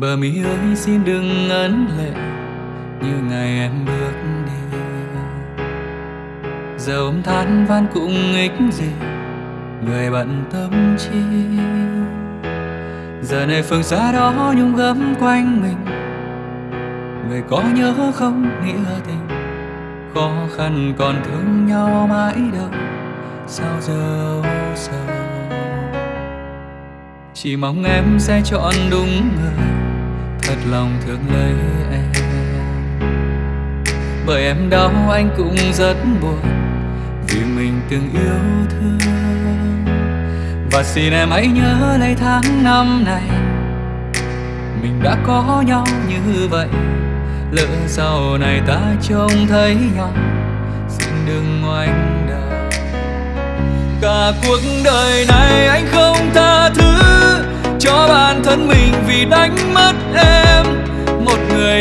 bờ mi ơi, xin đừng ngấn lệ, như ngày em bước đi. Giờ ôm than van cũng ích gì, người bận tâm chi? Giờ này phương xa đó nhung gấm quanh mình, người có nhớ không nghĩa tình? Khó khăn còn thương nhau mãi đâu, sao giờ sao? Chỉ mong em sẽ chọn đúng người thật lòng thương lấy em. Bởi em đau anh cũng rất buồn vì mình từng yêu thương. Và xin em hãy nhớ lấy tháng năm này, mình đã có nhau như vậy. Lỡ sau này ta trông thấy nhau, xin đừng ngoảnh đầu cả cuộc đời này anh không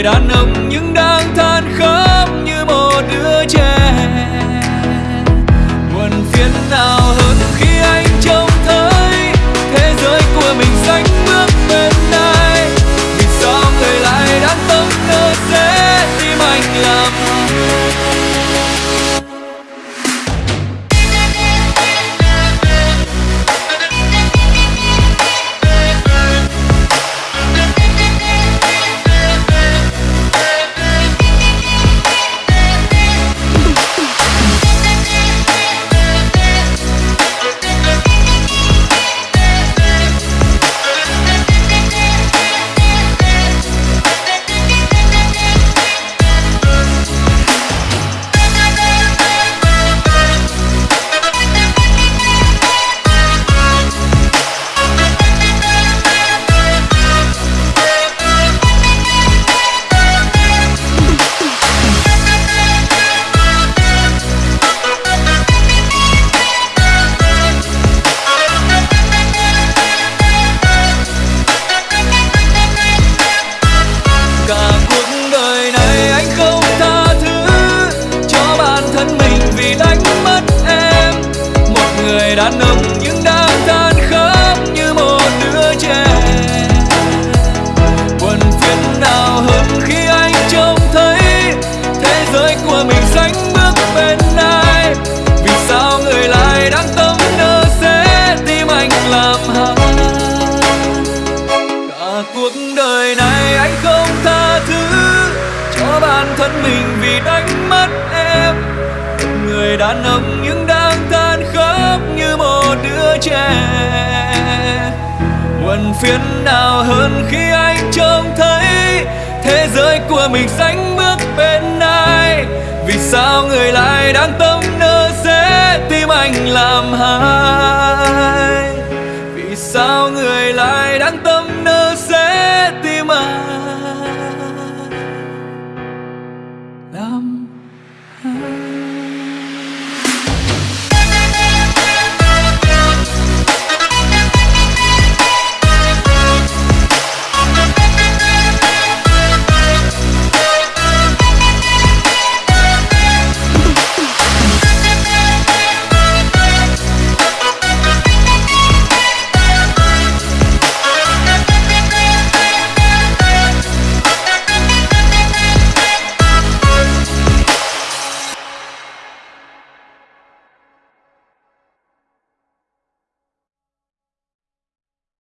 đã nâng một người đàn ông nhưng đã than khóc như một đứa trẻ. Buồn phiền nào hơn khi anh trông thấy thế giới của mình sánh bước bên ai? Vì sao người lại đang tâm nơ sẽ tim anh làm hại? Cả cuộc đời này anh không tha thứ cho bản thân mình vì đánh mất em. Một người đàn ông nhưng yeah. phiến nào hơn khi anh trông thấy Thế giới của mình sánh bước bên ai Vì sao người lại đang tâm nơ dễ tim anh làm hai? Vì sao người lại đang tâm nơ dễ tim anh làm hai?